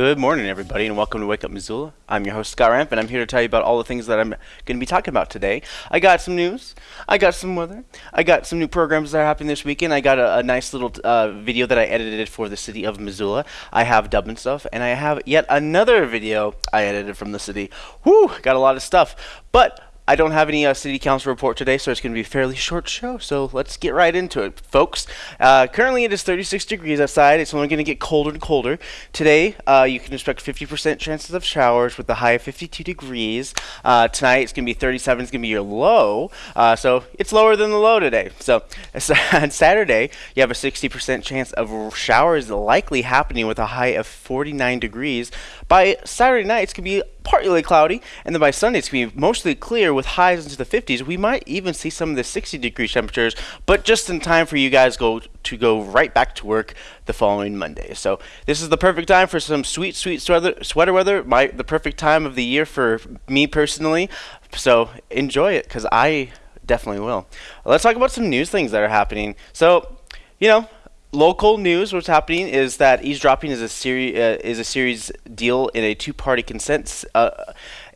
Good morning, everybody, and welcome to Wake Up Missoula. I'm your host, Scott Ramp, and I'm here to tell you about all the things that I'm going to be talking about today. I got some news, I got some weather, I got some new programs that are happening this weekend. I got a, a nice little uh, video that I edited for the city of Missoula. I have Dublin stuff, and I have yet another video I edited from the city. Whew, got a lot of stuff. But I don't have any uh, city council report today, so it's going to be a fairly short show. So let's get right into it, folks. Uh, currently, it is 36 degrees outside. It's only going to get colder and colder. Today, uh, you can expect 50% chances of showers with a high of 52 degrees. Uh, tonight, it's going to be 37. It's going to be your low. Uh, so it's lower than the low today. So on Saturday, you have a 60% chance of showers likely happening with a high of 49 degrees. By Saturday night, it's going to be partly cloudy, and then by Sunday it's going to be mostly clear with highs into the 50s. We might even see some of the 60 degree temperatures, but just in time for you guys go to go right back to work the following Monday. So this is the perfect time for some sweet, sweet sweater, sweater weather. My the perfect time of the year for me personally. So enjoy it because I definitely will. Let's talk about some news things that are happening. So you know local news what's happening is that eavesdropping is a series uh, is a series deal in a two-party consent uh,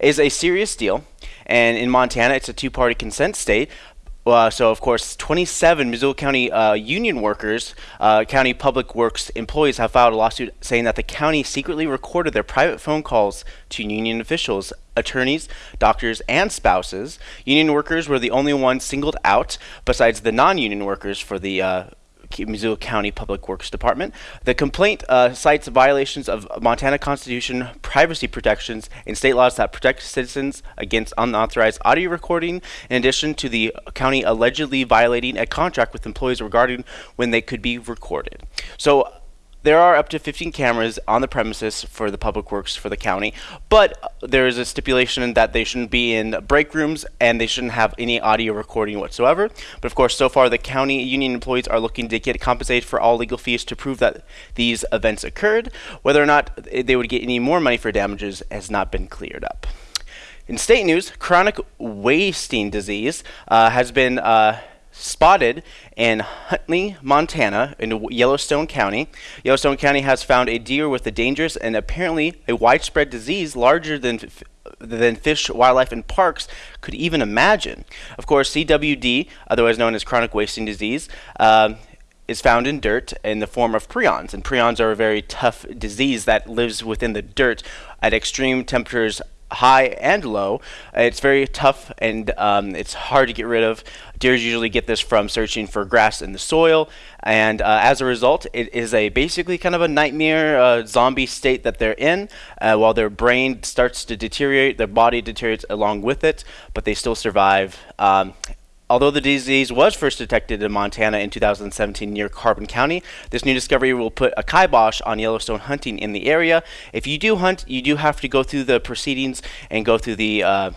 is a serious deal and in Montana it's a two-party consent state uh, so of course 27 Missoula County uh, union workers uh, county public works employees have filed a lawsuit saying that the county secretly recorded their private phone calls to union officials attorneys, doctors, and spouses. Union workers were the only ones singled out, besides the non-union workers, for the uh, Missoula County Public Works Department. The complaint uh, cites violations of Montana Constitution, privacy protections, and state laws that protect citizens against unauthorized audio recording, in addition to the county allegedly violating a contract with employees regarding when they could be recorded. So there are up to 15 cameras on the premises for the public works for the county, but there is a stipulation that they shouldn't be in break rooms and they shouldn't have any audio recording whatsoever. But of course, so far the county union employees are looking to get compensated for all legal fees to prove that these events occurred. Whether or not they would get any more money for damages has not been cleared up. In state news, chronic wasting disease uh, has been uh, spotted in Huntley, Montana, in Yellowstone County. Yellowstone County has found a deer with a dangerous and apparently a widespread disease larger than than fish, wildlife, and parks could even imagine. Of course, CWD, otherwise known as chronic wasting disease, um, is found in dirt in the form of prions, and prions are a very tough disease that lives within the dirt at extreme temperatures high and low. It's very tough and um, it's hard to get rid of. Deers usually get this from searching for grass in the soil, and uh, as a result, it is a basically kind of a nightmare uh, zombie state that they're in. Uh, while their brain starts to deteriorate, their body deteriorates along with it, but they still survive. Um, Although the disease was first detected in Montana in 2017 near Carbon County, this new discovery will put a kibosh on Yellowstone hunting in the area. If you do hunt, you do have to go through the proceedings and go through the uh,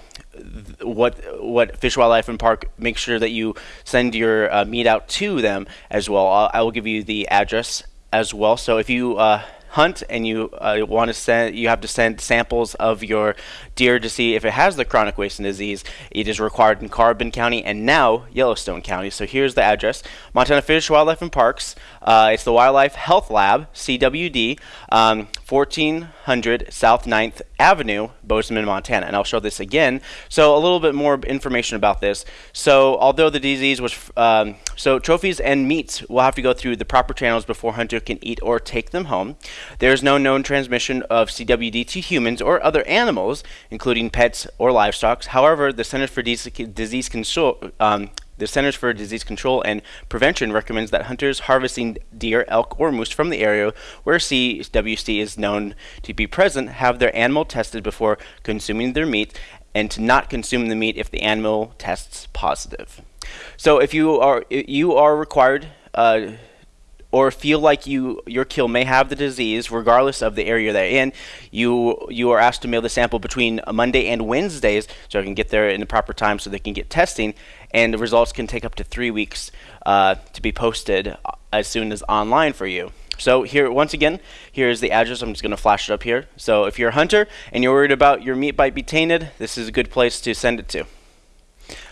what what Fish Wildlife and Park make sure that you send your uh, meat out to them as well. I'll, I will give you the address as well. So if you uh, hunt and you uh, want to send, you have to send samples of your deer to see if it has the chronic wasting disease. It is required in Carbon County and now Yellowstone County. So here's the address: Montana Fish, Wildlife, and Parks. Uh, it's the Wildlife Health Lab, CWD, um, 1400 South 9th Avenue, Bozeman, Montana. And I'll show this again. So a little bit more information about this. So although the disease was, um, so trophies and meats will have to go through the proper channels before hunter can eat or take them home. There is no known transmission of CWD to humans or other animals, including pets or livestock. However, the Centers for Disease Control um, the Centers for Disease Control and Prevention recommends that hunters harvesting deer, elk, or moose from the area where CWD is known to be present have their animal tested before consuming their meat and to not consume the meat if the animal tests positive. So if you are you are required uh, or feel like you your kill may have the disease, regardless of the area they're in, you you are asked to mail the sample between Monday and Wednesdays, so I can get there in the proper time, so they can get testing, and the results can take up to three weeks uh, to be posted as soon as online for you. So here, once again, here's the address. I'm just going to flash it up here. So if you're a hunter and you're worried about your meat might be tainted, this is a good place to send it to.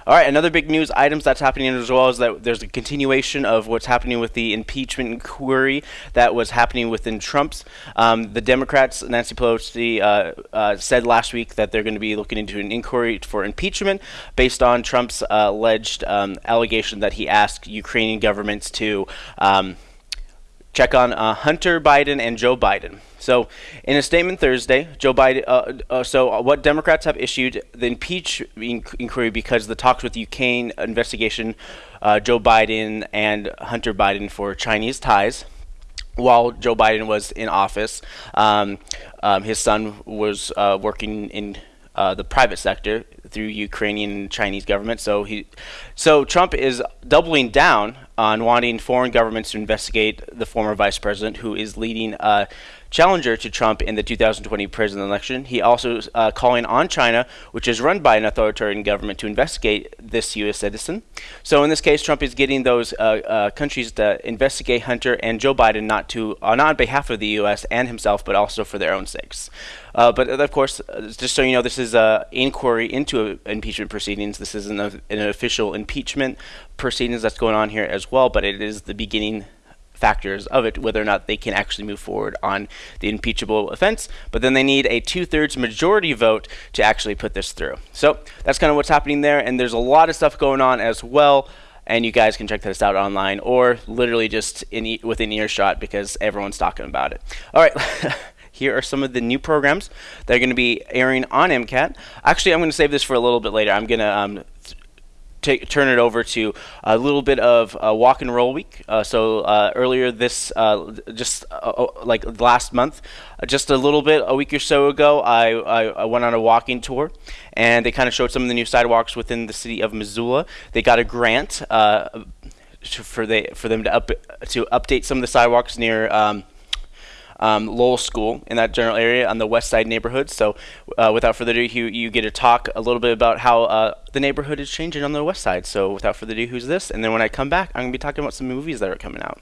All right, another big news items that's happening as well is that there's a continuation of what's happening with the impeachment inquiry that was happening within Trump's. Um, the Democrats, Nancy Pelosi, uh, uh, said last week that they're going to be looking into an inquiry for impeachment based on Trump's uh, alleged um, allegation that he asked Ukrainian governments to. Um, check on uh, Hunter Biden and Joe Biden. So, in a statement Thursday, Joe Biden. Uh, uh, so, what Democrats have issued the impeachment inquiry because the talks with Ukraine investigation, uh, Joe Biden and Hunter Biden for Chinese ties. While Joe Biden was in office, um, um, his son was uh, working in uh, the private sector through Ukrainian and Chinese government. So he, so Trump is doubling down on wanting foreign governments to investigate the former vice president who is leading a challenger to Trump in the 2020 presidential election. He also uh, calling on China, which is run by an authoritarian government, to investigate this U.S. citizen. So in this case, Trump is getting those uh, uh, countries to investigate Hunter and Joe Biden, not to uh, not on behalf of the U.S. and himself, but also for their own sakes. Uh, but of course, uh, just so you know, this is an inquiry into impeachment proceedings. This is an, an official impeachment proceedings that's going on here as well, but it is the beginning factors of it, whether or not they can actually move forward on the impeachable offense. But then they need a two thirds majority vote to actually put this through. So that's kind of what's happening there. And there's a lot of stuff going on as well. And you guys can check this out online or literally just in within earshot because everyone's talking about it. All right. here are some of the new programs that are going to be airing on MCAT. Actually, I'm going to save this for a little bit later. I'm going to um, take, turn it over to a little bit of uh, walk and roll week. Uh, so uh, earlier this, uh, just uh, uh, like last month, just a little bit, a week or so ago, I, I, I went on a walking tour, and they kind of showed some of the new sidewalks within the city of Missoula. They got a grant for they for them to up to update some of the sidewalks near. Um, um, Lowell School in that general area on the west side neighborhood. So, uh, without further ado, you, you get to talk a little bit about how uh, the neighborhood is changing on the west side. So, without further ado, who's this? And then when I come back, I'm going to be talking about some movies that are coming out.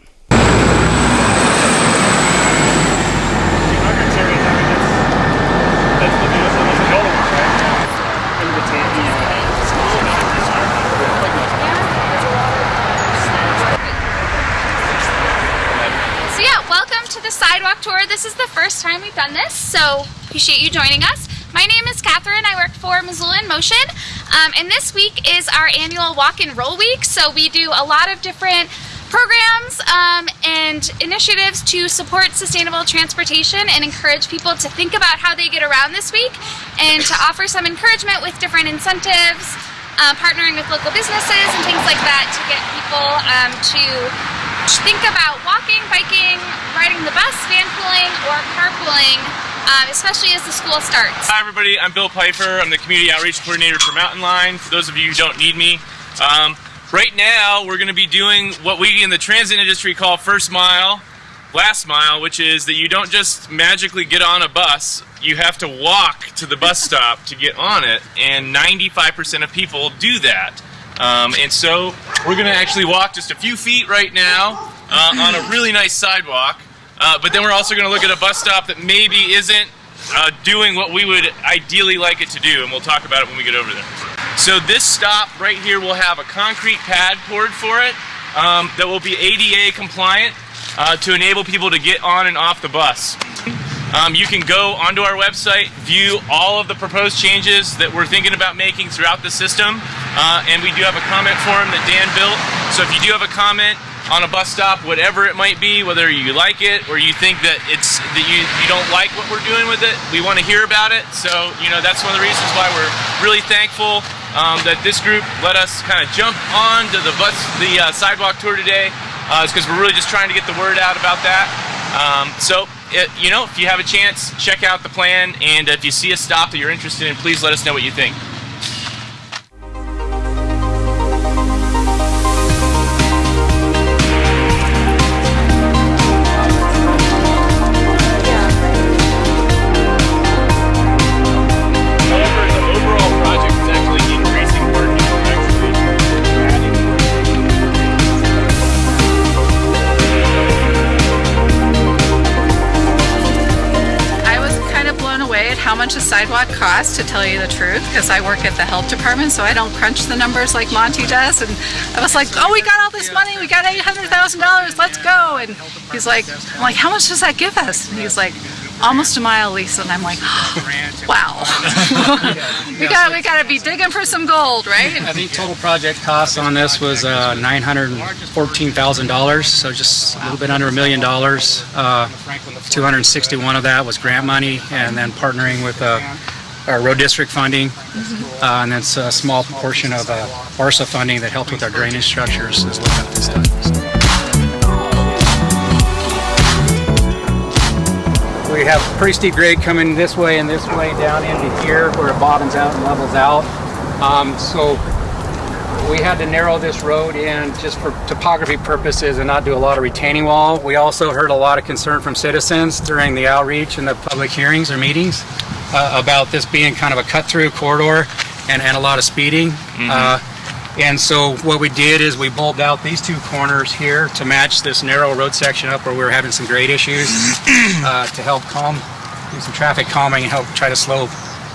Tour. This is the first time we've done this, so appreciate you joining us. My name is Catherine. I work for Missoula in Motion. Um, and this week is our annual walk and roll week. So we do a lot of different programs um, and initiatives to support sustainable transportation and encourage people to think about how they get around this week and to offer some encouragement with different incentives, uh, partnering with local businesses and things like that to get people um, to think about walking, biking, riding the bus, van pooling, or carpooling, um, especially as the school starts. Hi everybody, I'm Bill Piper. I'm the Community Outreach Coordinator for Mountain Line, for those of you who don't need me. Um, right now, we're going to be doing what we in the transit industry call first mile, last mile, which is that you don't just magically get on a bus, you have to walk to the bus stop to get on it, and 95% of people do that. Um, and so we're going to actually walk just a few feet right now uh, on a really nice sidewalk. Uh, but then we're also going to look at a bus stop that maybe isn't uh, doing what we would ideally like it to do, and we'll talk about it when we get over there. So this stop right here will have a concrete pad poured for it um, that will be ADA compliant uh, to enable people to get on and off the bus. Um, you can go onto our website, view all of the proposed changes that we're thinking about making throughout the system, uh, and we do have a comment form that Dan built. So if you do have a comment on a bus stop, whatever it might be, whether you like it or you think that it's that you, you don't like what we're doing with it, we want to hear about it. So you know that's one of the reasons why we're really thankful um, that this group let us kind of jump on to the bus the uh, sidewalk tour today. Uh, it's because we're really just trying to get the word out about that. Um, so, it, you know, if you have a chance, check out the plan, and if you see a stop that you're interested in, please let us know what you think. A sidewalk costs to tell you the truth because I work at the health department, so I don't crunch the numbers like Monty does. And I was like, "Oh, we got all this money. We got eight hundred thousand dollars. Let's go!" And he's like, "I'm like, how much does that give us?" And he's like, "Almost a mile, Lisa." And I'm like, "Wow, we got we got to be digging for some gold, right?" I think total project cost on this was uh, $914,000, so just a little bit under a million dollars. Uh, 261 of that was grant money, and then partnering with uh, our road district funding, uh, and then it's a small portion of uh, BARSA funding that helped with our drainage structures is what got this done. We have pretty steep grade coming this way and this way down into here where it bottoms out and levels out. Um, so we had to narrow this road in just for topography purposes and not do a lot of retaining wall. We also heard a lot of concern from citizens during the outreach and the public hearings or meetings uh, about this being kind of a cut-through corridor and, and a lot of speeding. Uh, and so what we did is we bulbed out these two corners here to match this narrow road section up where we were having some grade issues uh, to help calm, do some traffic calming and help try to slow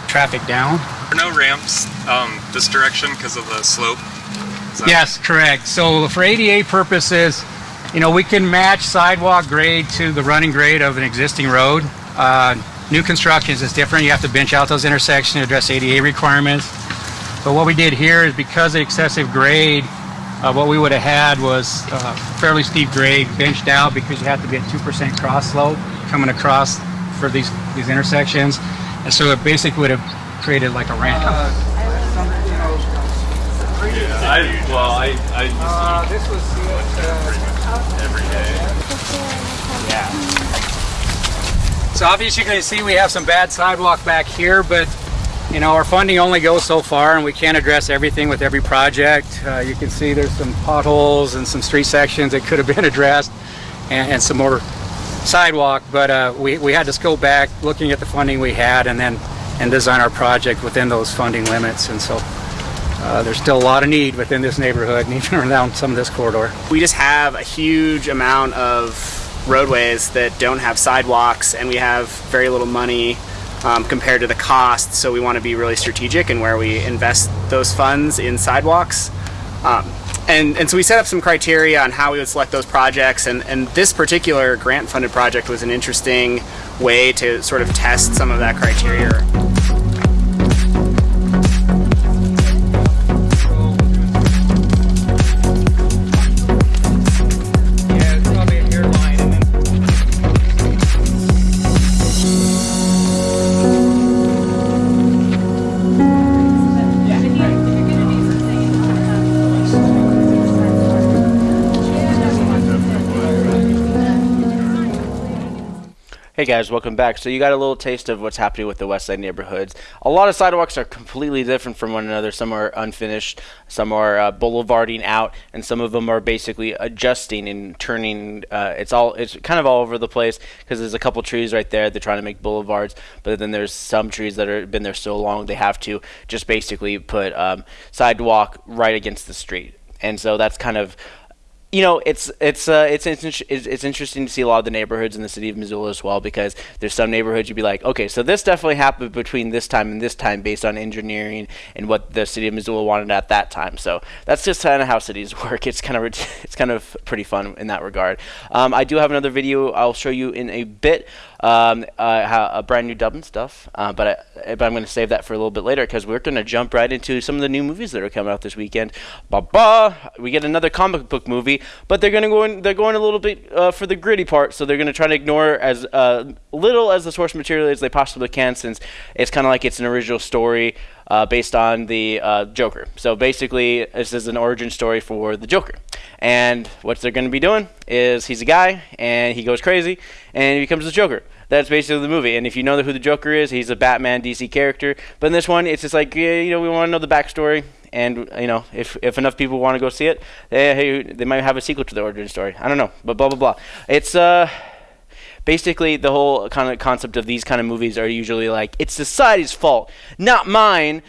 traffic down. There are no ramps um, this direction because of the slope. Yes, correct. So for ADA purposes, you know, we can match sidewalk grade to the running grade of an existing road. Uh, new constructions is different. You have to bench out those intersections to address ADA requirements. But what we did here is because of excessive grade, uh, what we would have had was uh, fairly steep grade benched out because you have to be at 2% cross slope coming across for these, these intersections. And so it basically would have created like a ramp. I, well, I, I Uh, this was every day. Yeah. So obviously you can see we have some bad sidewalk back here, but you know our funding only goes so far, and we can't address everything with every project. Uh, you can see there's some potholes and some street sections that could have been addressed, and, and some more sidewalk. But uh, we we had to go back, looking at the funding we had, and then and design our project within those funding limits. And so uh, there's still a lot of need within this neighborhood, and even around some of this corridor. we just have a huge amount of roadways that don't have sidewalks and we have very little money um, compared to the cost. So we want to be really strategic in where we invest those funds in sidewalks. Um, and, and so we set up some criteria on how we would select those projects and, and this particular grant funded project was an interesting way to sort of test some of that criteria Hey guys, welcome back. So you got a little taste of what's happening with the West Side neighborhoods. A lot of sidewalks are completely different from one another. Some are unfinished, some are uh, boulevarding out, and some of them are basically adjusting and turning. Uh, it's all it's kind of all over the place because there's a couple trees right there. They're trying to make boulevards, but then there's some trees that have been there so long they have to just basically put um, sidewalk right against the street, and so that's kind of you know, it's it's uh, it's it's, it's interesting to see a lot of the neighborhoods in the city of Missoula as well because there's some neighborhoods you'd be like, okay, so this definitely happened between this time and this time based on engineering and what the city of Missoula wanted at that time. So that's just kind of how cities work. It's kind of it's kind of pretty fun in that regard. Um, I do have another video I'll show you in a bit. Um, uh, a brand new Dublin stuff, uh, but I, but I'm going to save that for a little bit later because we're going to jump right into some of the new movies that are coming out this weekend. Ba ba! We get another comic book movie, but they're going to go in. They're going a little bit uh, for the gritty part, so they're going to try to ignore as uh, little as the source material as they possibly can, since it's kind of like it's an original story. Uh, based on the uh, Joker. So basically, this is an origin story for the Joker. And what they're going to be doing is he's a guy and he goes crazy and he becomes the Joker. That's basically the movie. And if you know who the Joker is, he's a Batman DC character. But in this one, it's just like, yeah, you know, we want to know the backstory. And, you know, if, if enough people want to go see it, they, they might have a sequel to the origin story. I don't know. But blah, blah, blah. It's, uh basically the whole kind of concept of these kind of movies are usually like it's society's fault not mine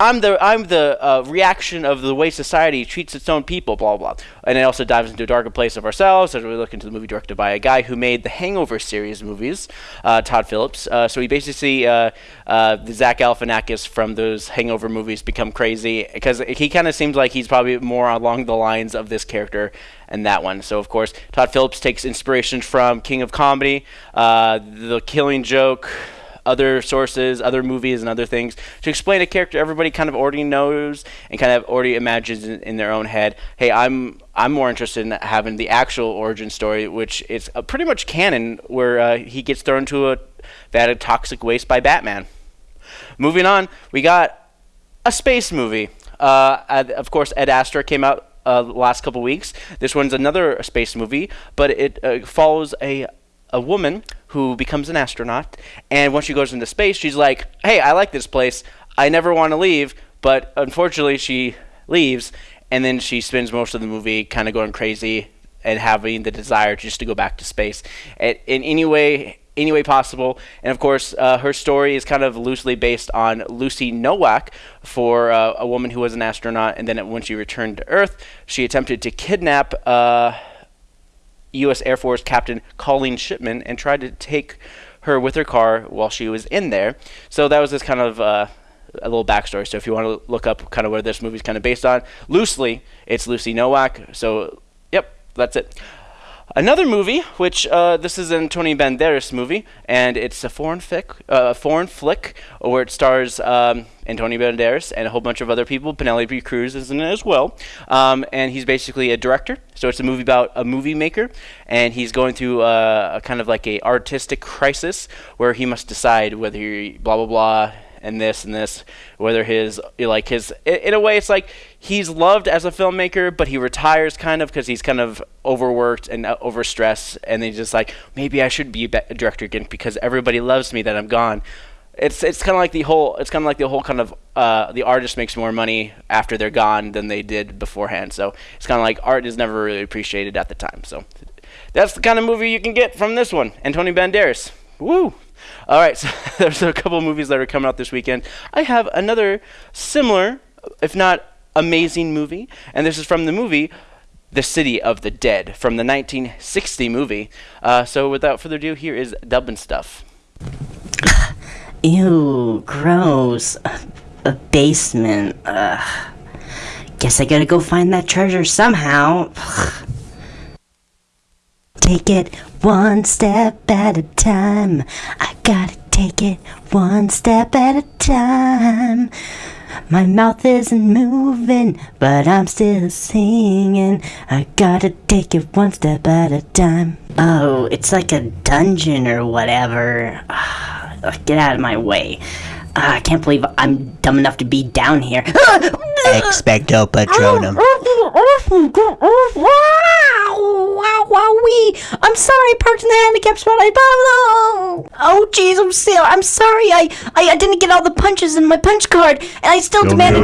I'm the I'm the uh, reaction of the way society treats its own people, blah blah. And it also dives into a darker place of ourselves as we look into the movie directed by a guy who made the Hangover series movies, uh, Todd Phillips. Uh, so we basically uh, uh, the Zach Galifianakis from those Hangover movies become crazy because he kind of seems like he's probably more along the lines of this character and that one. So of course, Todd Phillips takes inspiration from King of Comedy, uh, The Killing Joke other sources, other movies, and other things to explain a character everybody kind of already knows and kind of already imagines in, in their own head. Hey, I'm I'm more interested in having the actual origin story, which is uh, pretty much canon, where uh, he gets thrown to a vat of toxic waste by Batman. Moving on, we got a space movie. Uh, of course, Ad Astra came out uh, last couple weeks. This one's another space movie, but it uh, follows a a woman who becomes an astronaut, and once she goes into space, she's like, "Hey, I like this place. I never want to leave." But unfortunately, she leaves, and then she spends most of the movie kind of going crazy and having the desire just to go back to space in any way any way possible. And of course, uh, her story is kind of loosely based on Lucy Nowak, for uh, a woman who was an astronaut, and then when she returned to Earth, she attempted to kidnap. Uh, U.S. Air Force Captain Colleen Shipman and tried to take her with her car while she was in there. So that was this kind of uh, a little backstory. So if you want to look up kind of where this movie's kind of based on, loosely, it's Lucy Nowak. So, yep, that's it. Another movie, which uh, this is an Antonio Banderas movie, and it's a foreign flick, uh, foreign flick where it stars um, Antonio Banderas and a whole bunch of other people. Penelope Cruz is in it as well, um, and he's basically a director. So it's a movie about a movie maker, and he's going through a, a kind of like a artistic crisis where he must decide whether he blah blah blah and this and this. Whether his like his in a way, it's like he's loved as a filmmaker, but he retires kind of because he's kind of overworked and uh, overstressed, and he's just like maybe I should be a director again because everybody loves me that I'm gone. It's it's kind of like the whole it's kind of like the whole kind of uh, the artist makes more money after they're gone than they did beforehand. So it's kind of like art is never really appreciated at the time. So that's the kind of movie you can get from this one, Antonio Banderas. Woo! All right, so there's a couple movies that are coming out this weekend. I have another similar, if not amazing, movie, and this is from the movie The City of the Dead from the 1960 movie. Uh, so without further ado, here is Dublin stuff. Ew, gross. A basement. Ugh. Guess I gotta go find that treasure somehow. Take it one step at a time. I gotta take it one step at a time. My mouth isn't moving, but I'm still singing. I gotta take it one step at a time. Oh, it's like a dungeon or whatever. Get out of my way. Uh, I can't believe I'm dumb enough to be down here. Expecto Patronum. I'm sorry, parked in the handicap spot. I oh, oh, jeez, I'm still. I'm sorry. I, I, I didn't get all the punches in my punch card, and I still demanded.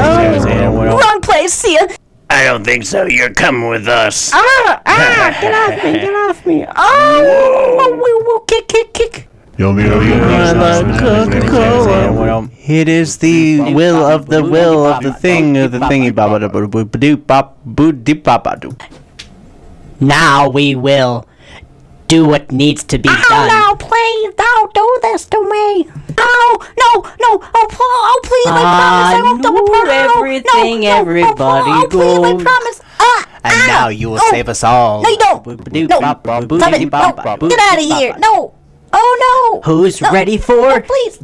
Oh, wrong place. See ya. I don't think so. You're coming with us. Ah, ah, get off me, get off me. Oh, whoa, whoa, whoa, kick, kick, kick. It is the will of the will of the thing of the thingy baba doop bop boo deep baba doo. Now we will do what needs to be oh, done. no, please don't do this to me. No, no, no. Oh, oh please, I promise I won't double park. everything, no, no, everybody oh, oh. Please, I promise. Ah, and ah, now you will oh, save us all. No, you don't. No, stop it. No, get out of here. No. Oh, no. Who's no. ready for no, please.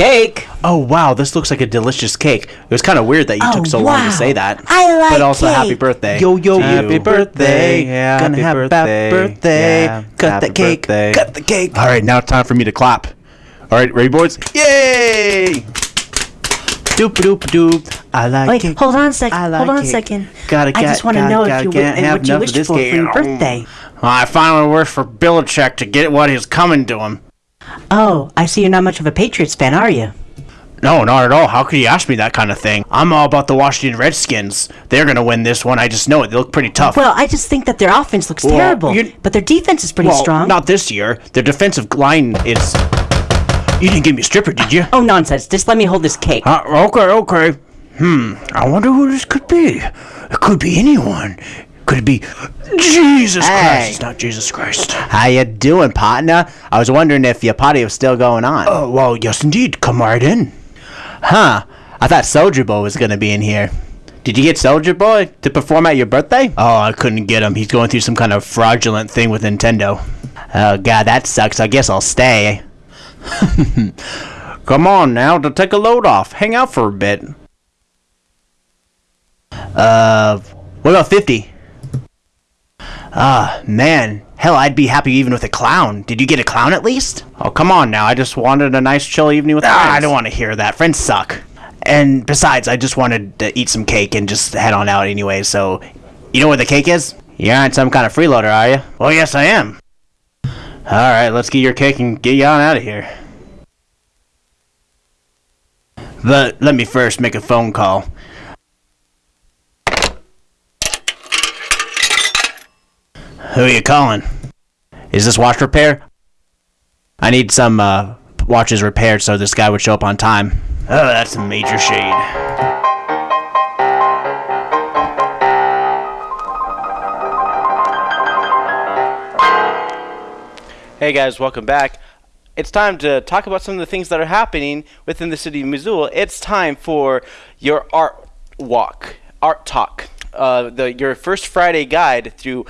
Cake? Oh, wow. This looks like a delicious cake. It was kind of weird that you Oh, took so wow. long to say that. I like But also, cake. happy birthday. Yo, yo, happy birthday. Yeah, Gonna happy have birthday. birthday. Yeah, Cut the cake. birthday. Cut the cake. All right, now it's time for me to clap. All right, ready, boys? Yay! Doop doop doop. I like Wait, cake. hold on a second. I like hold on a second. Gotta I just want to gotta- know gotta if you and what you wished for for your birthday. I finally worked for Belichick to get what is coming to him. Oh, I see you're not much of a Patriots fan, are you? No, not at all. How could you ask me that kind of thing? I'm all about the Washington Redskins. They're gonna win this one. I just know it. They look pretty tough. Well, I just think that their offense looks Well, terrible, but their defense is pretty Well, strong. Not this year. Their defensive line is. You didn't give me a stripper, did you? Oh, nonsense. Just let me hold this cake. Uh, okay, okay. Hmm. I wonder who this could be. It could be anyone. Could it be Jesus Hey. Christ? It's not Jesus Christ. How you doing, partner? I was wondering if your party was still going on. Oh, well, yes, indeed. Come right in. Huh. I thought Soulja Boy was gonna be in here. Did you get Soulja Boy to perform at your birthday? Oh, I couldn't get him. He's going through some kind of fraudulent thing with Nintendo. Oh god, that sucks. I guess I'll stay. Come on now, to take a load off. Hang out for a bit. Uh, what about 50? Ah, man. Hell, I'd be happy even with a clown. Did you get a clown at least? Oh, come on now. I just wanted a nice chill evening with Ah, friends. I don't want to hear that. Friends suck. And besides, I just wanted to eat some cake and just head on out anyway, so. You know where the cake is? You aren't some kind of freeloader, are you? Well, yes, I am. Alright, let's get your cake and get you on out of here. But let me first make a phone call. Who are you calling? Is this watch repair? I need some uh, watches repaired so this guy would show up on time. Oh, that's a major shade. Hey guys, welcome back. It's time to talk about some of the things that are happening within the city of Missoula. It's time for your art walk, art talk, uh, the your first Friday guide through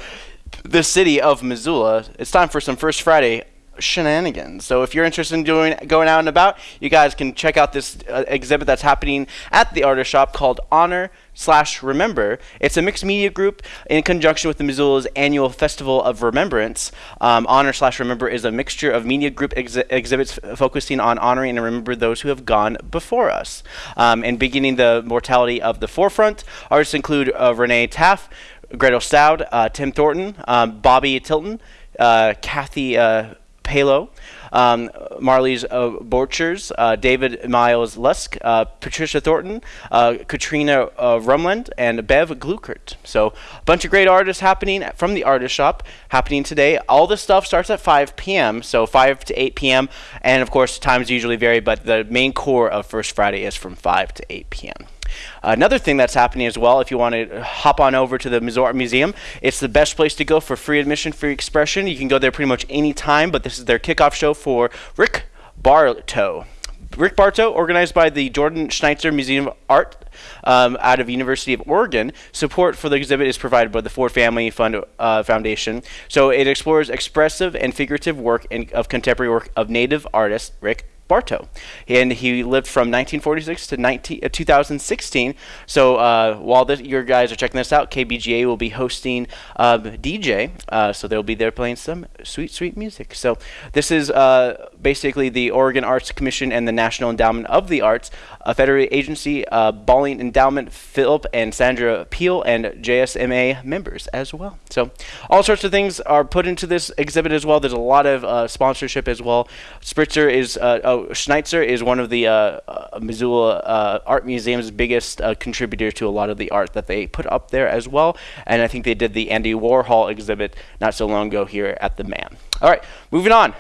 the city of Missoula. It's time for some First Friday shenanigans. So if you're interested in doing going out and about, you guys can check out this uh, exhibit that's happening at the artist shop called Honor slash Remember. It's a mixed media group in conjunction with the Missoula's annual Festival of Remembrance. Um, Honor slash Remember is a mixture of media group exhi- exhibits focusing on honoring and remember those who have gone before us. Um, and beginning the mortality of the forefront, artists include uh, Renee Taff, Gretel Stout, uh, Tim Thornton, um, Bobby Tilton, uh, Kathy uh, Palo, um, Marley's uh, Borchers, uh, David Miles Lusk, uh, Patricia Thornton, uh, Katrina uh, Rumland, and Bev Glueckert. So a bunch of great artists happening from the artist shop happening today. All this stuff starts at 5 p.m. So 5 to 8 p.m. And of course times usually vary, but the main core of First Friday is from 5 to 8 p.m. Another thing that's happening as well, if you want to hop on over to the Missoula Art Museum, it's the best place to go for free admission, free expression. You can go there pretty much any time, but this is their kickoff show for Rick Bartow. Rick Bartow, organized by the Jordan Schnitzer Museum of Art um, out of University of Oregon. Support for the exhibit is provided by the Ford Family Fund uh, Foundation. So it explores expressive and figurative work in, of contemporary work of native artist Rick Bartow. And he lived from 1946 to 19, uh, 2016. So uh, while this, your guys are checking this out, KBGA will be hosting um, DJ. Uh, so they'll be there playing some sweet, sweet music. So this is uh, basically the Oregon Arts Commission and the National Endowment of the Arts, a federal agency, uh, Balling Endowment, Philip and Sandra Peel, and JSMA members as well. So all sorts of things are put into this exhibit as well. There's a lot of uh, sponsorship as well. Spritzer is, uh, Schnitzer is one of the uh, uh, Missoula uh, Art Museum's biggest uh, contributor to a lot of the art that they put up there as well. And I think they did the Andy Warhol exhibit not so long ago here at the MAM. All right, moving on.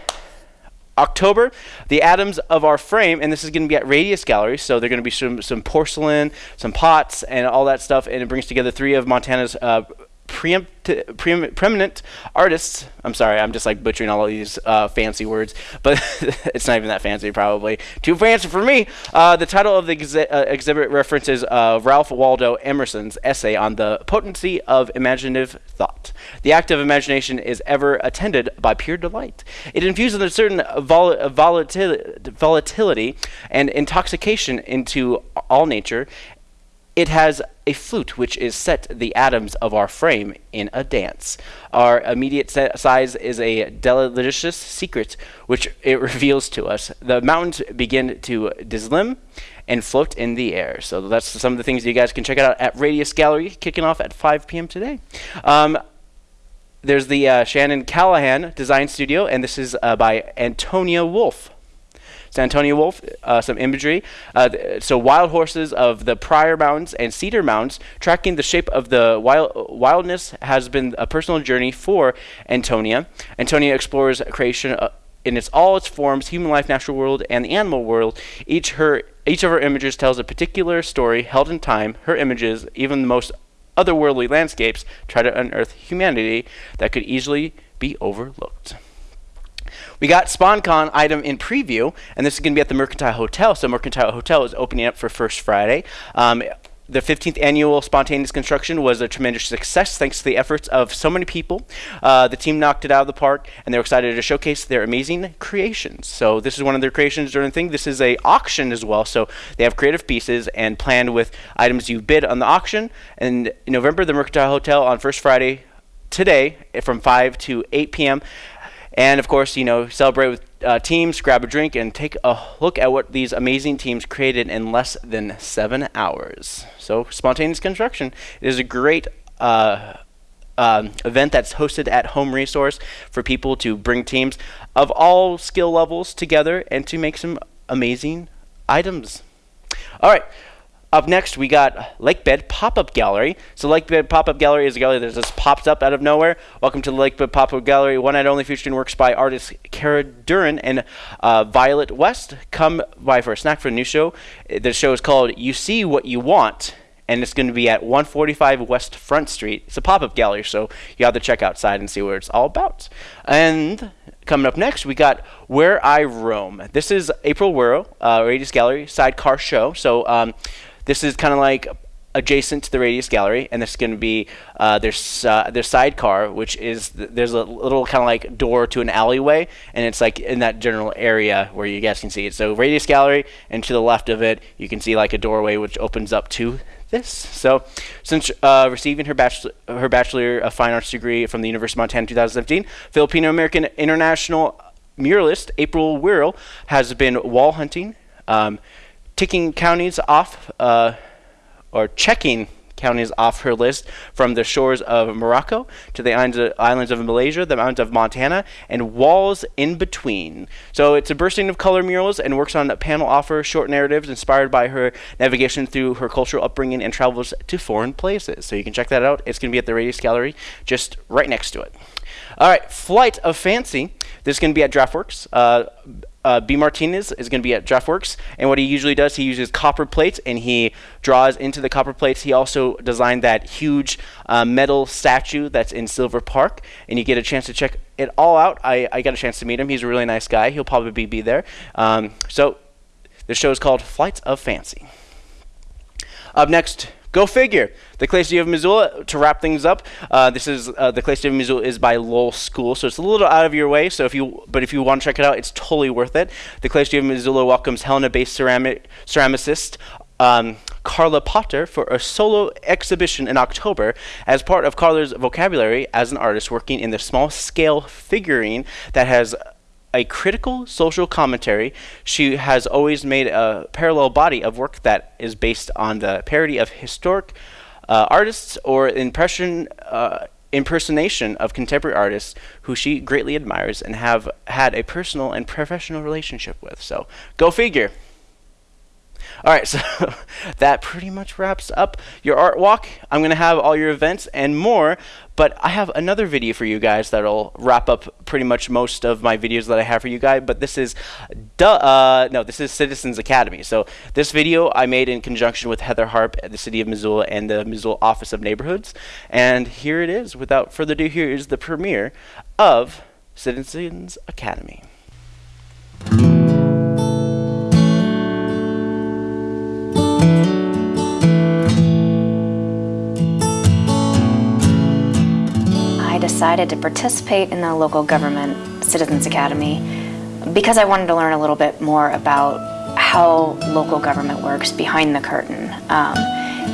October, the atoms of our frame, and this is going to be at Radius Gallery. So they're going to be some some porcelain, some pots, and all that stuff, and it brings together three of Montana's uh, preeminent artists. I'm sorry, I'm just like butchering all of these uh, fancy words, but it's not even that fancy, probably too fancy for me. Uh, the title of the exhi- uh, exhibit references uh, Ralph Waldo Emerson's essay on the potency of imaginative thought. The act of imagination is ever attended by pure delight. It infuses a certain vol- volatil- volatility and intoxication into all nature. It has a flute which is set the atoms of our frame in a dance. Our immediate size is a delicious secret which it reveals to us. The mountains begin to dislimn and float in the air. So that's some of the things you guys can check out at Radius Gallery, kicking off at 5 p.m. today. Um, there's the uh, Shannon Callahan Design Studio, and this is uh, by Antonia Wolf. It's Antonia Wolf, uh, some imagery. Uh, so wild horses of the Pryor Mountains and Cedar Mountains, tracking the shape of the wild wildness has been a personal journey for Antonia. Antonia explores creation. Uh, in its all its forms, human life, natural world, and the animal world. Each her each of her images tells a particular story held in time. Her images, even the most otherworldly landscapes, try to unearth humanity that could easily be overlooked. We got SpontCon item in preview, and this is going to be at the Mercantile Hotel. So Mercantile Hotel is opening up for First Friday. Um, the 15th annual spontaneous construction was a tremendous success thanks to the efforts of so many people. Uh, the team knocked it out of the park, and they're excited to showcase their amazing creations. So this is one of their creations during the thing. This is a auction as well, so they have creative pieces and planned with items you bid on the auction. And in November, the Mercantile Hotel on First Friday today from 5 to 8 p.m. And of course, you know, celebrate with uh, teams, grab a drink, and take a look at what these amazing teams created in less than seven hours. So, spontaneous construction is a great. Uh, um, event that's hosted at Home Resource for people to bring teams of all skill levels together and to make some amazing items. All right, up next, we got Lakebed Pop-Up Gallery. So Lakebed Pop-Up Gallery is a gallery that just pops up out of nowhere. Welcome to the Lakebed Pop-Up Gallery, one night only featuring works by artists Kara Duran and uh, Violet West. Come by for a snack for the new show. The show is called You See What You Want, and it's going to be at 145 West Front Street. It's a pop-up gallery, so you have to check outside and see what it's all about. And coming up next, we got Where I Roam. This is April Werle, uh, Radius Gallery sidecar show. So um, this is kind of like adjacent to the radius gallery and this is going to be uh, their, uh, their sidecar which is th there's a little kind of like door to an alleyway and it's like in that general area where you guys can see it. So radius gallery and to the left of it you can see like a doorway which opens up to this. So since uh, receiving her bachelor her bachelor of fine arts degree from the university of montana 2017 filipino american international muralist april Werle has been wall hunting um, ticking counties off uh, or checking counties off her list from the shores of Morocco to the islands of Malaysia, the mountains of Montana, and walls in between. So it's a bursting of color murals and works on panel offer short narratives inspired by her navigation through her cultural upbringing and travels to foreign places. So you can check that out. It's going to be at the Radius Gallery just right next to it. All right, Flight of Fancy. This is going to be at Draught Works. Uh, uh, B. Martinez is going to be at Draught Works, and what he usually does, he uses copper plates and he draws into the copper plates. He also designed that huge uh, metal statue that's in Silver Park, and you get a chance to check it all out. I, I got a chance to meet him. He's a really nice guy. He'll probably be there. Um, so the show is called Flights of Fancy. Up next, Go figure. The Clay City of Missoula, to wrap things up, uh, this is uh, the Clay City of Missoula is by Lowell School, so it's a little out of your way. So if you, but if you want to check it out, it's totally worth it. The Clay City of Missoula welcomes Helena-based ceramic ceramicist um, Carla Potter for a solo exhibition in October as part of Carla's vocabulary as an artist working in the small scale figurine that has a critical social commentary, she has always made a parallel body of work that is based on the parody of historic uh, artists or impression uh, impersonation of contemporary artists who she greatly admires and have had a personal and professional relationship with. So go figure. All right, so that pretty much wraps up your art walk. I'm going to have all your events and more, but I have another video for you guys that'll wrap up pretty much most of my videos that I have for you guys, but this is, uh, no, this is Citizens Academy. So this video I made in conjunction with Heather Harp at the City of Missoula and the Missoula Office of Neighborhoods, and here it is. Without further ado, here is the premiere of Citizens Academy. Decided to participate in the local government Citizens Academy because I wanted to learn a little bit more about how local government works behind the curtain. Um,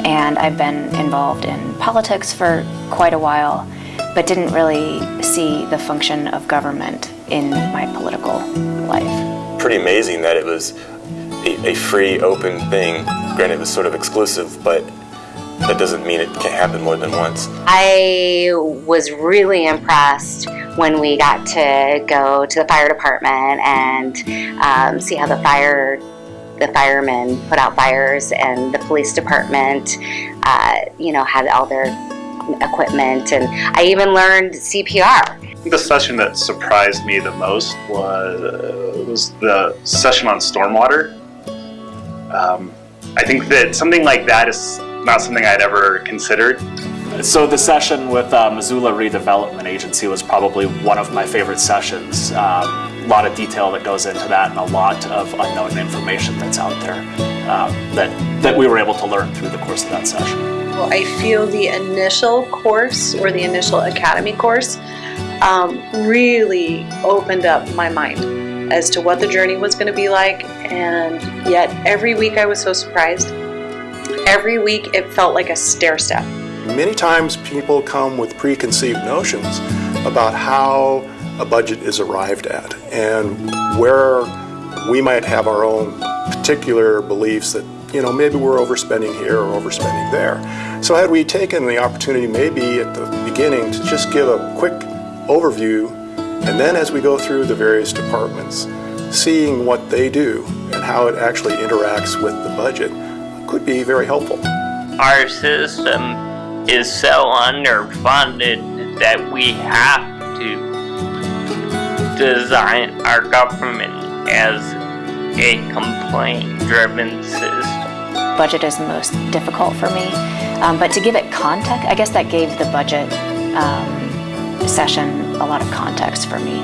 and I've been involved in politics for quite a while, but didn't really see the function of government in my political life. Pretty amazing that it was a, a free, open thing. Granted, it was sort of exclusive, but that doesn't mean it can't happen more than once. I was really impressed when we got to go to the fire department and um, see how the fire the firemen put out fires and the police department uh, you know had all their equipment, and I even learned CPR. The session that surprised me the most was was the session on stormwater. Um, I think that something like that is not something I'd ever considered. So the session with uh, Missoula Redevelopment Agency was probably one of my favorite sessions. Um, a lot of detail that goes into that and a lot of unknown information that's out there um, that, that we were able to learn through the course of that session. Well, I feel the initial course or the initial academy course um, really opened up my mind as to what the journey was going to be like and yet every week I was so surprised. Every week it felt like a stair step. Many times people come with preconceived notions about how a budget is arrived at and where we might have our own particular beliefs that you know maybe we're overspending here or overspending there. So had we taken the opportunity maybe at the beginning to just give a quick overview and then as we go through the various departments seeing what they do and how it actually interacts with the budget could be very helpful. Our system is so underfunded that we have to design our government as a complaint-driven system. Budget is most difficult for me, um, but to give it context, I guess that gave the budget um, session a lot of context for me.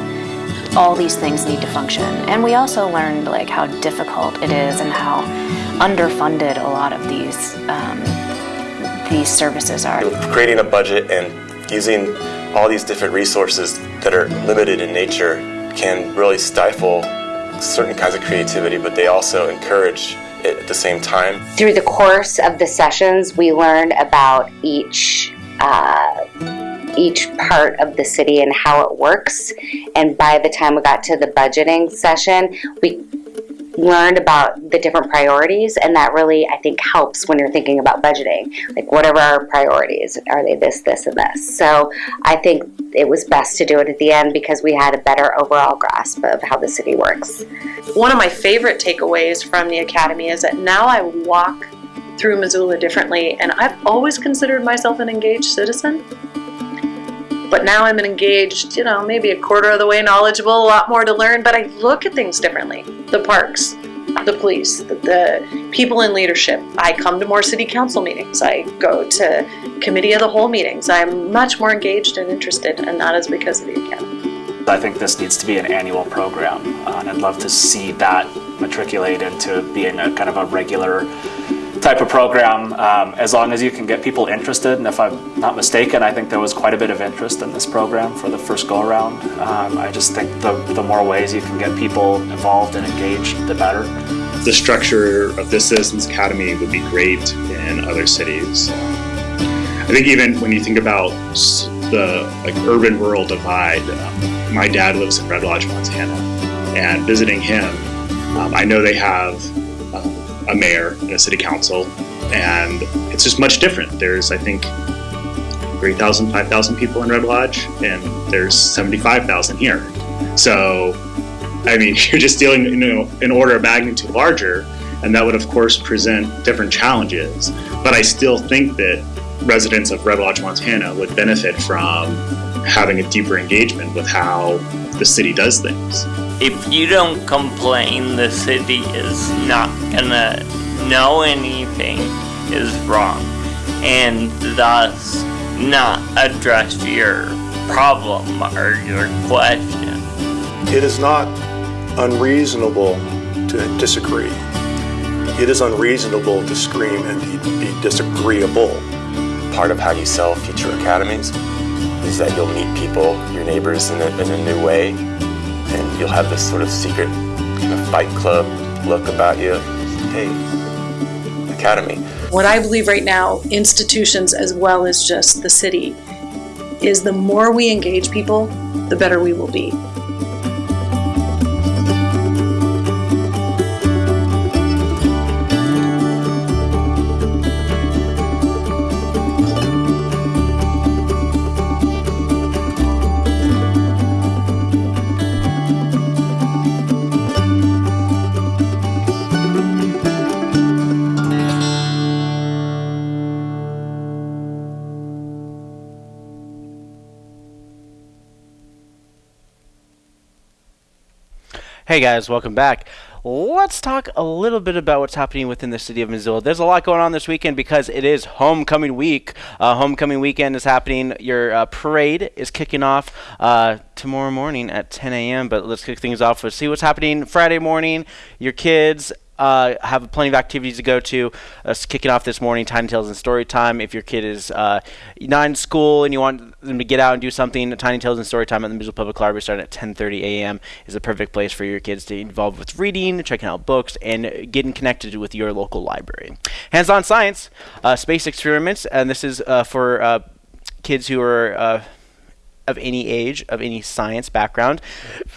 All these things need to function, and we also learned like how difficult it is and how underfunded a lot of these um, these services are. Creating a budget and using all these different resources that are limited in nature can really stifle certain kinds of creativity, but they also encourage it at the same time. Through the course of the sessions, we learned about each uh, each part of the city and how it works. And by the time we got to the budgeting session, we learned about the different priorities and that really I think helps when you're thinking about budgeting. Like what are our priorities? Are they this, this, and this? So I think it was best to do it at the end because we had a better overall grasp of how the city works. One of my favorite takeaways from the Academy is that now I walk through Missoula differently and I've always considered myself an engaged citizen. But now I'm engaged, you know, maybe a quarter of the way knowledgeable, a lot more to learn, but I look at things differently. The parks, the police, the, the, people in leadership. I come to more city council meetings. I go to committee of the whole meetings. I'm much more engaged and interested, and that is because of the academy. I think this needs to be an annual program, uh, and I'd love to see that matriculate into being a kind of a regular type of program um, as long as you can get people interested and if I'm not mistaken I think there was quite a bit of interest in this program for the first go around. Um, I just think the, the more ways you can get people involved and engaged the better. The structure of this Citizens Academy would be great in other cities. I think even when you think about the like urban rural divide um, my dad lives in Red Lodge Montana and visiting him um, I know they have a mayor and a city council, and it's just much different. There's, I think, 3,000, 5,000 people in Red Lodge, and there's 75,000 here. So, I mean, you're just dealing, you know, in order of magnitude larger, and that would, of course, present different challenges. But I still think that residents of Red Lodge, Montana would benefit from having a deeper engagement with how the city does things if you don't complain, the city is not gonna know anything is wrong and thus not address your problem or your question. It is not unreasonable to disagree. It is unreasonable to scream and be disagreeable. Part of how you sell future academies is that you'll meet people, your neighbors, in a, in a new way and you'll have this sort of secret kind of fight club look about you. Hey, academy. What I believe right now, institutions as well as just the city, is the more we engage people, the better we will be. Hey guys, welcome back. Let's talk a little bit about what's happening within the city of Missoula. There's a lot going on this weekend because it is homecoming week. Uh, homecoming weekend is happening. Your uh, parade is kicking off uh, tomorrow morning at 10 a.m. But let's kick things off. Let's see what's happening Friday morning. Your kids uh, have plenty of activities to go to. Uh, kicking off this morning, Tiny Tales and Story Time. If your kid is uh, not in school and you want them to get out and do something, Tiny Tales and Story Time at the Missoula Public Library starting at 10:30 a.m. is a perfect place for your kids to involve with reading, checking out books, and getting connected with your local library. Hands-on science, uh, space experiments, and this is uh, for uh, kids who are of any age, of any science background.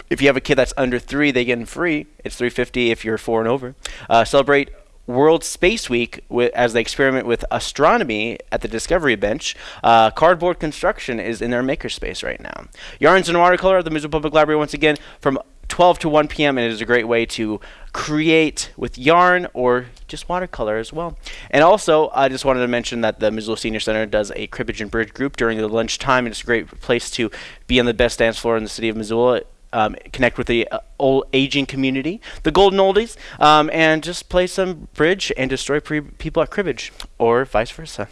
If you have a kid that's under three, they get in free. It's 350 if you're four and over. Uh, celebrate World Space Week with, as they experiment with astronomy at the Discovery Bench. Uh, cardboard construction is in their makerspace right now. Yarns and Watercolor at the Missoula Public Library once again from 12 to 1 p.m. and it is a great way to create with yarn or just watercolor as well. And also, I just wanted to mention that the Missoula Senior Center does a cribbage and bridge group during the lunchtime, and it's a great place to be on the best dance floor in the city of Missoula. Um, connect with the uh, old aging community, the golden oldies, um, and just play some bridge and destroy people at cribbage, or vice versa.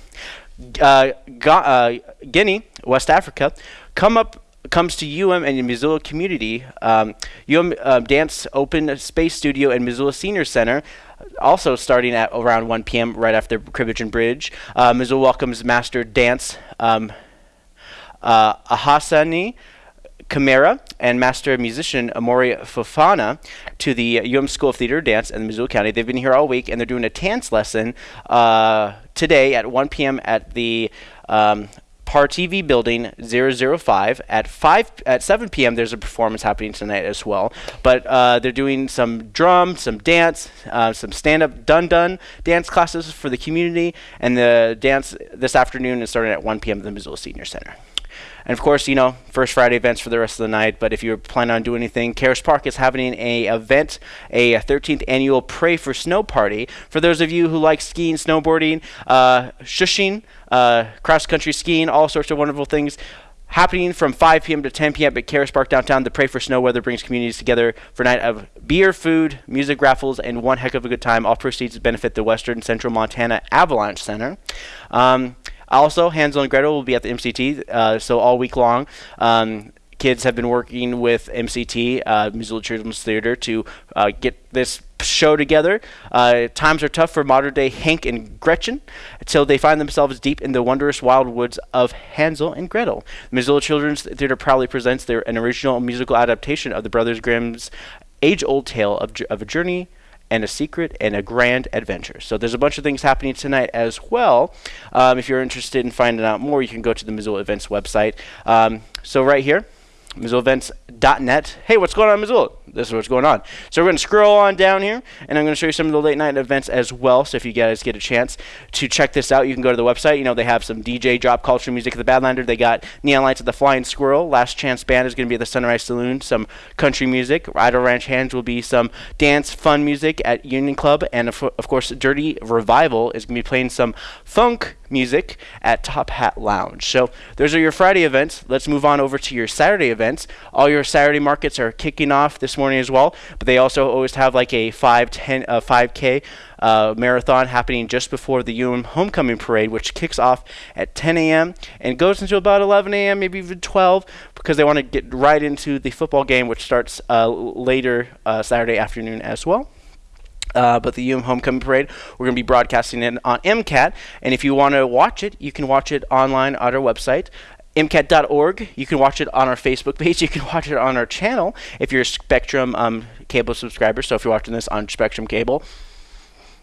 Uh, uh, Guinea, West Africa, come up comes to UM and the Missoula community, um, UM Dance Open Space Studio and Missoula Senior Center, also starting at around 1 p.m. right after Cribbage and Bridge. Uh, welcomes Master Dance um, uh, Ahasani. Kamara and master musician Amori Fofana to the UM School of Theater Dance in Missoula County. They've been here all week and they're doing a dance lesson uh, today at 1 p.m. at the um, Par TV Building 005 at 5 at 7 p.m. There's a performance happening tonight as well. But uh, they're doing some drum, some dance, uh, some stand-up dun dun dance classes for the community, and the dance this afternoon is starting at 1 p.m. at the Missoula Senior Center. And of course, you know, First Friday events for the rest of the night. But if you're planning on doing anything, Caras Park is having a event, a 13th annual Pray for Snow party. For those of you who like skiing, snowboarding, uh, shushing, uh, cross country skiing, all sorts of wonderful things happening from 5 p.m. to 10 p.m. at Caras Park downtown. The Pray for Snow Weather brings communities together for a night of beer, food, music raffles, and one heck of a good time. All proceeds benefit the Western Central Montana Avalanche Center. Um, also, Hansel and Gretel will be at the MCT, uh, so all week long. Um, kids have been working with MCT, uh, Missoula Children's Theater, to uh, get this show together. Uh, times are tough for modern day Hank and Gretchen until they find themselves deep in the wondrous wild woods of Hansel and Gretel. Missoula Children's Theater proudly presents their an original musical adaptation of the Brothers Grimm's age old tale of, of a journey and a secret and a grand adventure. So there's a bunch of things happening tonight as well. Um, if you're interested in finding out more, you can go to the Missoula Events website. Um, so right here, MissoulaEvents.net. Hey, what's going on, Missoula? This is what's going on. So we're going to scroll on down here, and I'm going to show you some of the late night events as well. So if you guys get a chance to check this out, you can go to the website. You know, they have some DJ drop culture music at the Badlander. They got Neon Lights at the Flying Squirrel. Last Chance Band is going to be at the Sunrise Saloon. Some country music. Idle Ranch Hands will be some dance fun music at Union Club. And of, of course, Dirty Revival is going to be playing some funk music at Top Hat Lounge. So those are your Friday events. Let's move on over to your Saturday events. All your Saturday markets are kicking off this morning as well, but they also always have like a 5, 10, uh, 5K uh, marathon happening just before the UM Homecoming Parade, which kicks off at 10 a.m. and goes until about 11 a.m., maybe even 12, because they want to get right into the football game, which starts uh, later uh, Saturday afternoon as well. Uh, but the UM Homecoming Parade, we're going to be broadcasting it on MCAT. And if you want to watch it, you can watch it online on our website, MCAT.org. You can watch it on our Facebook page. You can watch it on our channel if you're a Spectrum um, cable subscriber. So if you're watching this on Spectrum cable,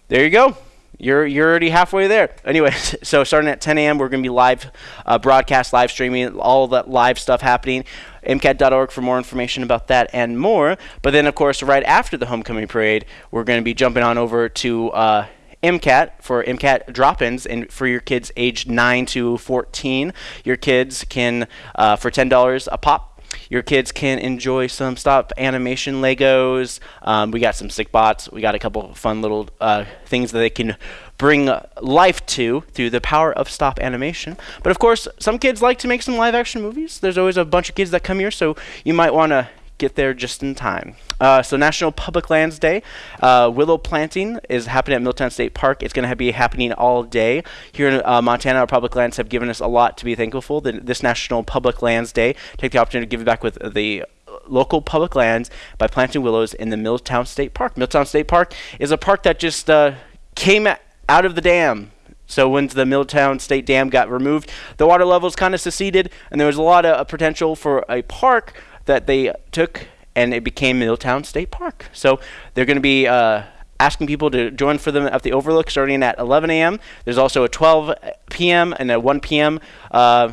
there you go. You're, you're already halfway there. Anyways, so starting at 10 a.m., we're going to be live uh, broadcast, live streaming, all that live stuff happening. MCAT.org for more information about that and more. But then, of course, right after the homecoming parade, we're going to be jumping on over to uh, MCAT for MCAT drop-ins, and for your kids aged 9 to 14, your kids can, uh, for $10 a pop, your kids can enjoy some stop animation Legos. Um, we got some sick bots. We got a couple of fun little uh, things that they can bring life to through the power of stop animation. But of course, some kids like to make some live action movies. There's always a bunch of kids that come here, so you might want to get there just in time. Uh, so National Public Lands Day, uh, willow planting is happening at Milltown State Park. It's going to be happening all day here in uh, Montana. Our public lands have given us a lot to be thankful for. The, this National Public Lands Day, take the opportunity to give back with the local public lands by planting willows in the Milltown State Park. Milltown State Park is a park that just uh, came out of the dam so when the Milltown State Dam got removed, the water levels kind of seceded, and there was a lot of uh, potential for a park that they took, and it became Milltown State Park. So they're going to be uh, asking people to join for them at the Overlook starting at 11 a.m. There's also a 12 p.m. and a 1 p.m. Uh,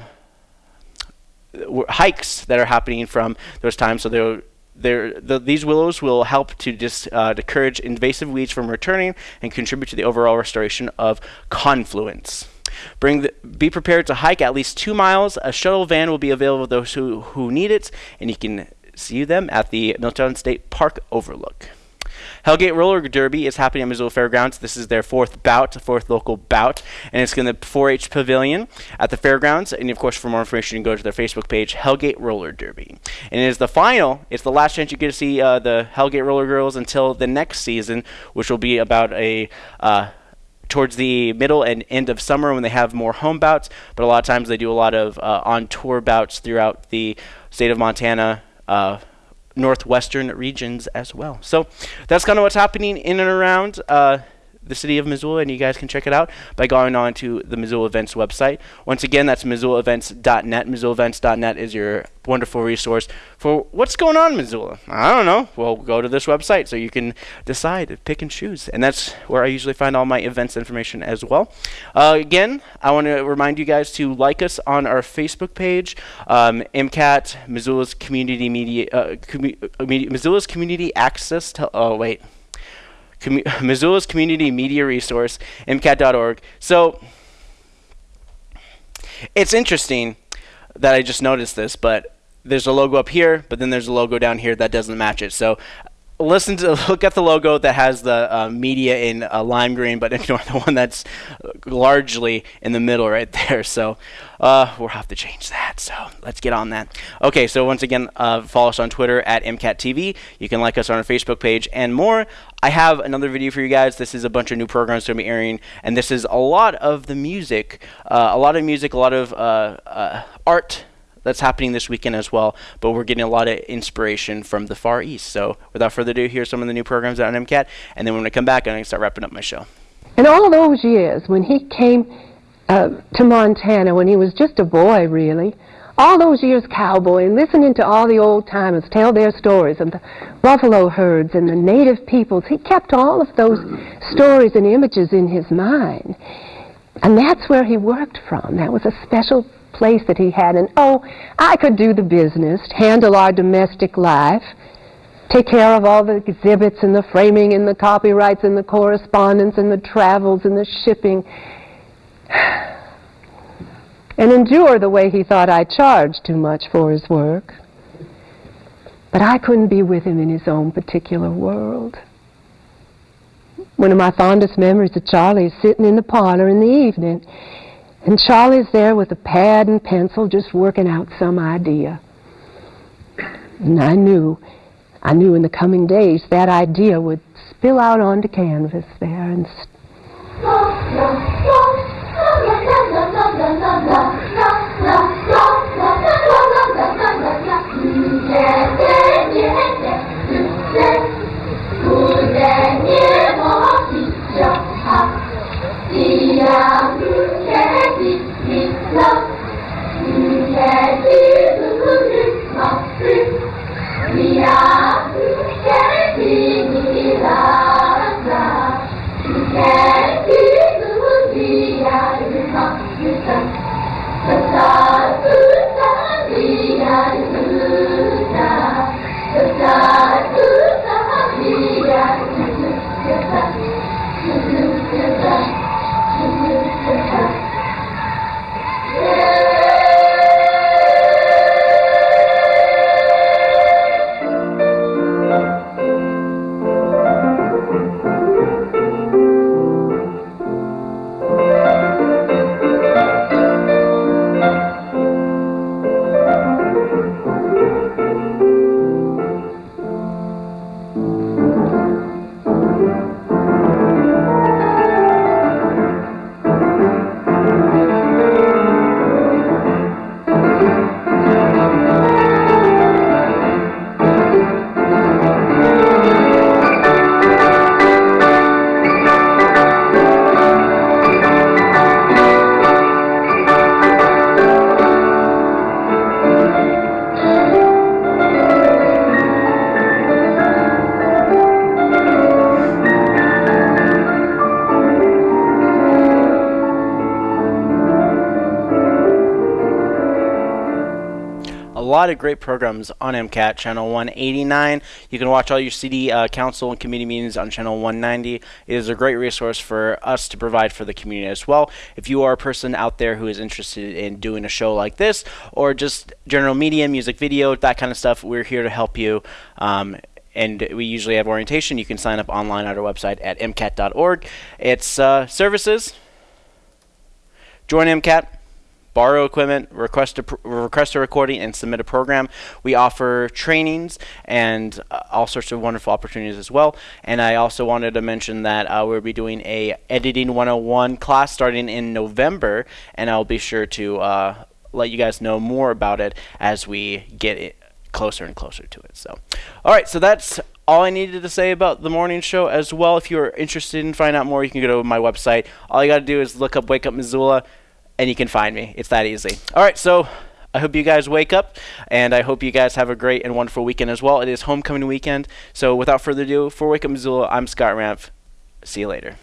hikes that are happening from those times. So they're the, these willows will help to just uh, discourage invasive weeds from returning and contribute to the overall restoration of confluence. Bring the, be prepared to hike at least two miles. A shuttle van will be available to those who, who need it, and you can see them at the Milltown State Park Overlook. Hellgate Roller Derby is happening at Missoula Fairgrounds. This is their fourth bout, fourth local bout, and it's in the 4-H Pavilion at the fairgrounds. And of course, for more information, you can go to their Facebook page, Hellgate Roller Derby. And it is the final. It's the last chance you get to see uh, the Hellgate Roller Girls until the next season, which will be about a. Uh, towards the middle and end of summer when they have more home bouts, but a lot of times they do a lot of uh, on tour bouts throughout the state of Montana. Uh, northwestern regions as well. So that's kind of what's happening in and around uh, the city of Missoula, and you guys can check it out by going on to the Missoula Events website. Once again, that's MissoulaEvents.net. MissoulaEvents.net is your wonderful resource for what's going on in Missoula. I don't know. Well, go to this website so you can decide, pick and choose, and that's where I usually find all my events information as well. Uh, again, I want to remind you guys to like us on our Facebook page, um, MCAT, Missoula's Community Media, uh, commu- Missoula's Community Access to. Oh wait. Missoula's Community Media Resource, MCAT.org. So it's interesting that I just noticed this, but there's a logo up here, but then there's a logo down here that doesn't match it. So listen to look at the logo that has the uh, media in uh, lime green, but ignore the one that's largely in the middle right there. So uh, we'll have to change that. So let's get on that. Okay, so once again, uh, follow us on Twitter at MCATTV. You can like us on our Facebook page and more. I have another video for you guys. This is a bunch of new programs to be airing, and this is a lot of the music, uh, a lot of music, a lot of uh, art that's happening this weekend as well. But we're getting a lot of inspiration from the Far East. So without further ado, here's some of the new programs out on MCAT. And then when I come back, I'm going to start wrapping up my show. In all those years, when he came uh, to Montana, when he was just a boy, really, all those years cowboying, listening to all the old timers tell their stories of the buffalo herds and the native peoples, he kept all of those stories and images in his mind. And that's where he worked from. That was a special place that he had. And oh, I could do the business, handle our domestic life, take care of all the exhibits and the framing and the copyrights and the correspondence and the travels and the shipping. And endure the way he thought I charged too much for his work. But I couldn't be with him in his own particular world. One of my fondest memories of Charlie is sitting in the parlor in the evening and Charlie's there with a pad and pencil just working out some idea. And I knew, I knew in the coming days that idea would spill out onto canvas there and. Yeah. Lot of great programs on MCAT channel 189. You can watch all your city uh, council and committee meetings on channel 190. It is a great resource for us to provide for the community as well. If you are a person out there who is interested in doing a show like this or just general media, music, video, that kind of stuff, we're here to help you. Um, and we usually have orientation. You can sign up online at our website at mcat.org. It's uh, services. Join MCAT borrow equipment, request a, request a recording, and submit a program. We offer trainings and uh, all sorts of wonderful opportunities as well. And I also wanted to mention that uh, we'll be doing a editing 101 class starting in November, and I'll be sure to uh, let you guys know more about it as we get closer and closer to it. So, all right, so that's all I needed to say about the morning show as well. If you're interested in finding out more, you can go to my website. All you got to do is look up Wake Up Missoula and you can find me. It's that easy. All right, so I hope you guys wake up, and I hope you guys have a great and wonderful weekend as well. It is homecoming weekend, so without further ado, for Wake Up Missoula, I'm Scott Ramp. See you later.